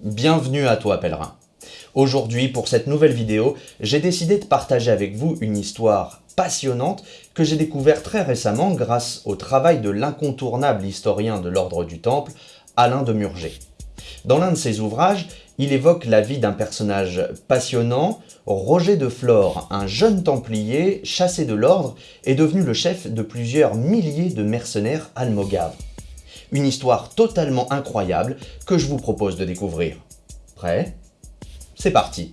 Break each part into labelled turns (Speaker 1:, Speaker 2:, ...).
Speaker 1: Bienvenue à toi pèlerin. Aujourd'hui, pour cette nouvelle vidéo, j'ai décidé de partager avec vous une histoire passionnante que j'ai découvert très récemment grâce au travail de l'incontournable historien de l'Ordre du Temple, Alain de Murger. Dans l'un de ses ouvrages, il évoque la vie d'un personnage passionnant, Roger de Flore, un jeune templier chassé de l'ordre et devenu le chef de plusieurs milliers de mercenaires almogaves. Une histoire totalement incroyable que je vous propose de découvrir. Prêt? C'est parti.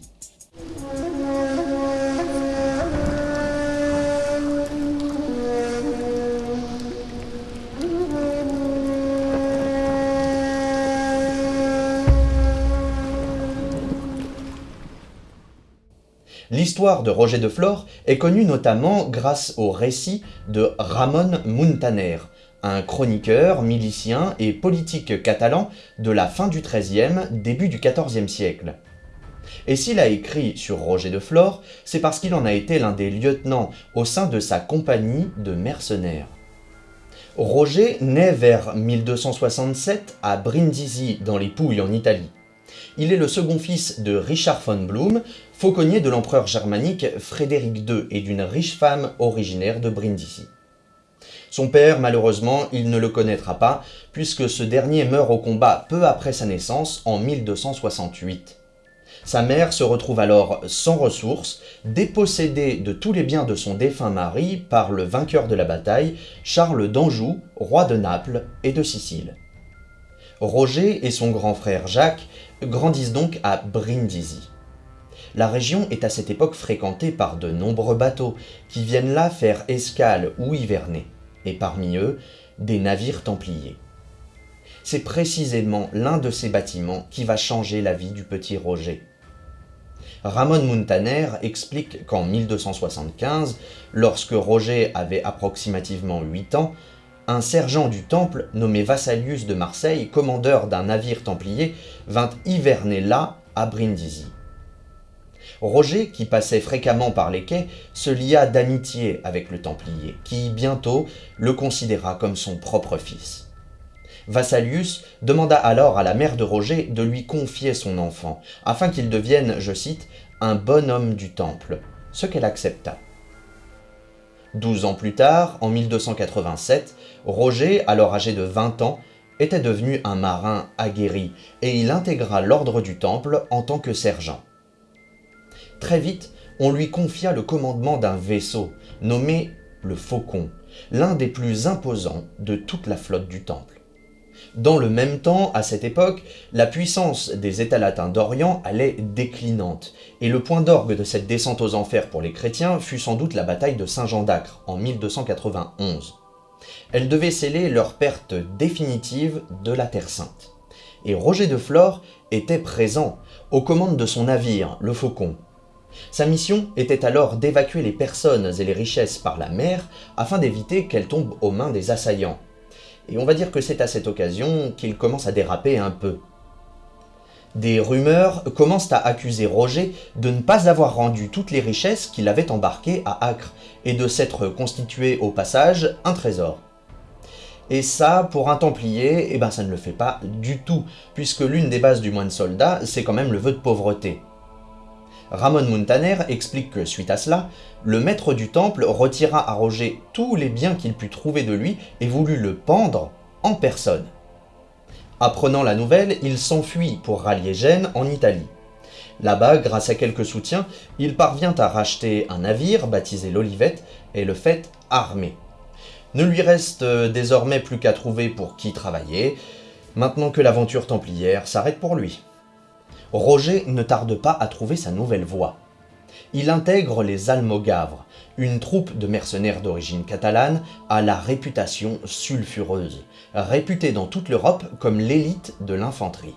Speaker 1: L'histoire de Roger de Flore est connue notamment grâce au récit de Ramon Muntaner, un chroniqueur, milicien et politique catalan de la fin du XIIIe, début du XIVe siècle. Et s'il a écrit sur Roger de Flore, c'est parce qu'il en a été l'un des lieutenants au sein de sa compagnie de mercenaires. Roger naît vers 1267 à Brindisi dans les Pouilles en Italie. Il est le second fils de Richard von Blum, fauconnier de l'empereur germanique Frédéric II et d'une riche femme originaire de Brindisi. Son père, malheureusement, il ne le connaîtra pas, puisque ce dernier meurt au combat peu après sa naissance, en 1268. Sa mère se retrouve alors sans ressources, dépossédée de tous les biens de son défunt mari par le vainqueur de la bataille, Charles d'Anjou, roi de Naples et de Sicile. Roger et son grand frère Jacques grandissent donc à Brindisi. La région est à cette époque fréquentée par de nombreux bateaux qui viennent là faire escale ou hiverner, et parmi eux, des navires templiers. C'est précisément l'un de ces bâtiments qui va changer la vie du petit Roger. Ramon Muntaner explique qu'en 1275, lorsque Roger avait approximativement 8 ans, un sergent du temple nommé Vassalius de Marseille, commandeur d'un navire templier, vint hiverner là, à Brindisi. Roger, qui passait fréquemment par les quais, se lia d'amitié avec le Templier, qui bientôt le considéra comme son propre fils. Vassalius demanda alors à la mère de Roger de lui confier son enfant, afin qu'il devienne, je cite, un bon homme du temple, ce qu'elle accepta. Douze ans plus tard, en 1287, Roger, alors âgé de 20 ans, était devenu un marin aguerri et il intégra l'ordre du Temple en tant que sergent. Très vite, on lui confia le commandement d'un vaisseau, nommé le Faucon, l'un des plus imposants de toute la flotte du Temple. Dans le même temps, à cette époque, la puissance des États latins d'Orient allait déclinante, et le point d'orgue de cette descente aux enfers pour les chrétiens fut sans doute la bataille de Saint-Jean d'Acre en 1291. Elle devait sceller leur perte définitive de la Terre Sainte. Et Roger de Flore était présent, aux commandes de son navire, le Faucon, sa mission était alors d'évacuer les personnes et les richesses par la mer afin d'éviter qu'elles tombent aux mains des assaillants. Et on va dire que c'est à cette occasion qu'il commence à déraper un peu. Des rumeurs commencent à accuser Roger de ne pas avoir rendu toutes les richesses qu'il avait embarquées à Acre et de s'être constitué au passage un trésor. Et ça, pour un Templier, eh ben ça ne le fait pas du tout, puisque l'une des bases du moine soldat, c'est quand même le vœu de pauvreté. Ramon Muntaner explique que suite à cela, le maître du temple retira à Roger tous les biens qu'il put trouver de lui et voulut le pendre en personne. Apprenant la nouvelle, il s'enfuit pour rallier Gênes en Italie. Là-bas, grâce à quelques soutiens, il parvient à racheter un navire baptisé l'Olivette et le fait armé. Ne lui reste euh, désormais plus qu'à trouver pour qui travailler, maintenant que l'aventure templière s'arrête pour lui. Roger ne tarde pas à trouver sa nouvelle voie. Il intègre les Almogavres, une troupe de mercenaires d'origine catalane à la réputation sulfureuse, réputée dans toute l'Europe comme l'élite de l'infanterie.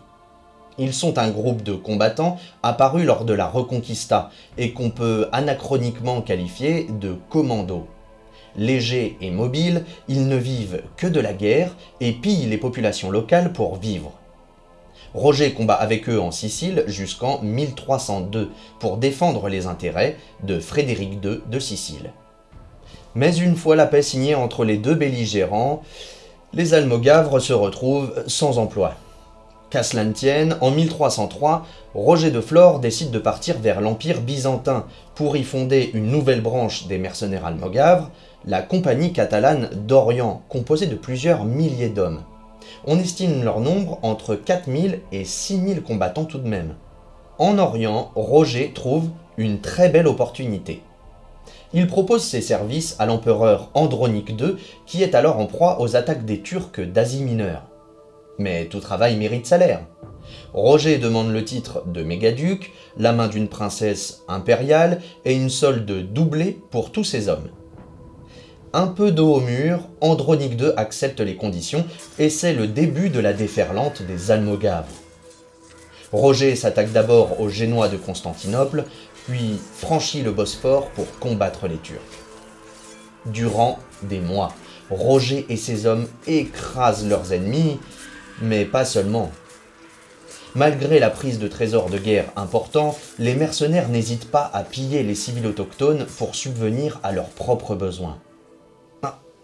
Speaker 1: Ils sont un groupe de combattants apparus lors de la Reconquista et qu'on peut anachroniquement qualifier de commandos. Légers et mobiles, ils ne vivent que de la guerre et pillent les populations locales pour vivre. Roger combat avec eux en Sicile jusqu'en 1302 pour défendre les intérêts de Frédéric II de Sicile. Mais une fois la paix signée entre les deux belligérants, les Almogavres se retrouvent sans emploi. Qu'à cela en 1303, Roger de Flore décide de partir vers l'Empire byzantin pour y fonder une nouvelle branche des mercenaires almogaves, la Compagnie catalane d'Orient, composée de plusieurs milliers d'hommes. On estime leur nombre entre 4000 et 6000 combattants tout de même. En Orient, Roger trouve une très belle opportunité. Il propose ses services à l'empereur Andronique II, qui est alors en proie aux attaques des Turcs d'Asie mineure. Mais tout travail mérite salaire. Roger demande le titre de mégaduc, la main d'une princesse impériale et une solde doublée pour tous ses hommes. Un peu d'eau au mur, Andronique II accepte les conditions et c'est le début de la déferlante des Almogaves. Roger s'attaque d'abord aux Génois de Constantinople, puis franchit le Bosphore pour combattre les Turcs. Durant des mois, Roger et ses hommes écrasent leurs ennemis, mais pas seulement. Malgré la prise de trésors de guerre importants, les mercenaires n'hésitent pas à piller les civils autochtones pour subvenir à leurs propres besoins.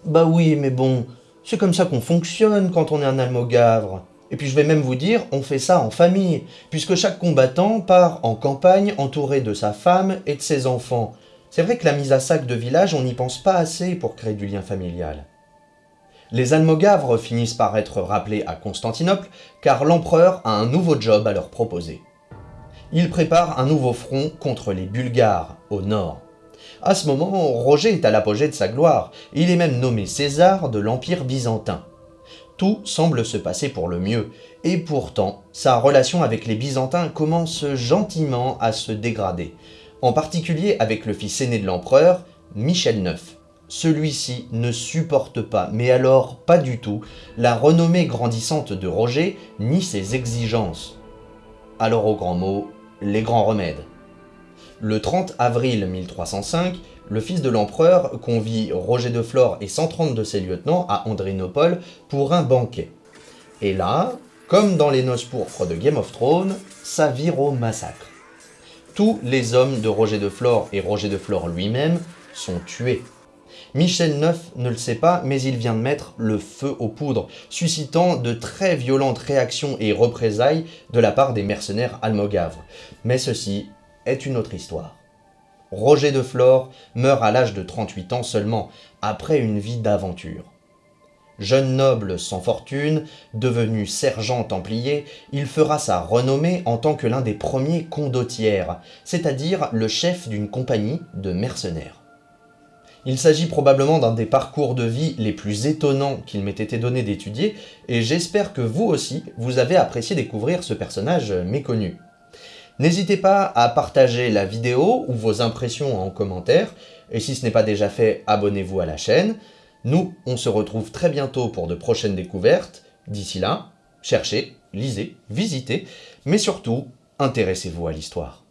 Speaker 1: Ah, bah oui, mais bon, c'est comme ça qu'on fonctionne quand on est un almogavre. Et puis je vais même vous dire, on fait ça en famille, puisque chaque combattant part en campagne entouré de sa femme et de ses enfants. C'est vrai que la mise à sac de village, on n'y pense pas assez pour créer du lien familial. Les Almogavres finissent par être rappelés à Constantinople, car l'empereur a un nouveau job à leur proposer. Il prépare un nouveau front contre les Bulgares, au nord. À ce moment, Roger est à l'apogée de sa gloire, il est même nommé César de l'Empire byzantin. Tout semble se passer pour le mieux, et pourtant, sa relation avec les Byzantins commence gentiment à se dégrader, en particulier avec le fils aîné de l'empereur, Michel IX. Celui-ci ne supporte pas, mais alors pas du tout, la renommée grandissante de Roger, ni ses exigences. Alors au grand mot, les grands remèdes. Le 30 avril 1305, le fils de l'empereur convie Roger de Flore et 130 de ses lieutenants à Andrinopole pour un banquet. Et là, comme dans les noces pourpres de Game of Thrones, ça vire au massacre. Tous les hommes de Roger de Flore et Roger de Flore lui-même sont tués. Michel IX ne le sait pas, mais il vient de mettre le feu aux poudres, suscitant de très violentes réactions et représailles de la part des mercenaires almogavres. Mais ceci est une autre histoire. Roger de Flore meurt à l'âge de 38 ans seulement, après une vie d'aventure. Jeune noble sans fortune, devenu sergent templier, il fera sa renommée en tant que l'un des premiers condottières, c'est-à-dire le chef d'une compagnie de mercenaires. Il s'agit probablement d'un des parcours de vie les plus étonnants qu'il m'ait été donné d'étudier, et j'espère que vous aussi, vous avez apprécié découvrir ce personnage méconnu. N'hésitez pas à partager la vidéo ou vos impressions en commentaire, et si ce n'est pas déjà fait, abonnez-vous à la chaîne. Nous, on se retrouve très bientôt pour de prochaines découvertes. D'ici là, cherchez, lisez, visitez, mais surtout, intéressez-vous à l'histoire.